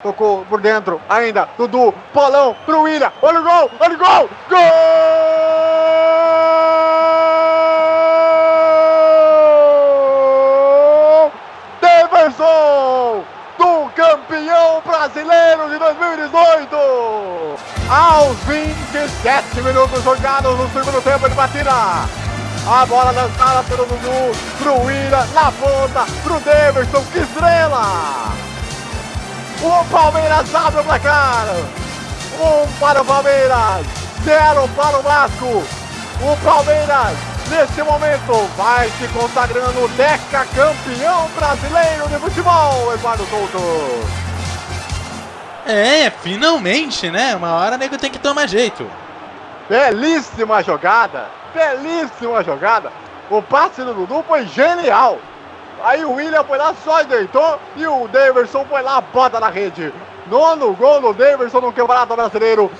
Tocou por dentro, ainda, Dudu, Polão, pro William, olha o gol, olha o gol, gol! Deverson, do campeão brasileiro de 2018! Aos 27 minutos jogados no segundo tempo de batida. A bola lançada pelo Dudu, pro William, na ponta, pro Deverson, que estrela! O Palmeiras abre o placar. Um para o Palmeiras, zero para o Vasco. O Palmeiras, neste momento, vai se consagrando Deca campeão brasileiro de futebol, Eduardo Couto. É, finalmente, né? Uma hora o nego tem que tomar jeito. Belíssima jogada, belíssima jogada. O passe do Dudu foi genial. Aí o William foi lá, só deitou e o Daverson foi lá, bota na rede. Nono gol do Daverson no Campeonato Brasileiro.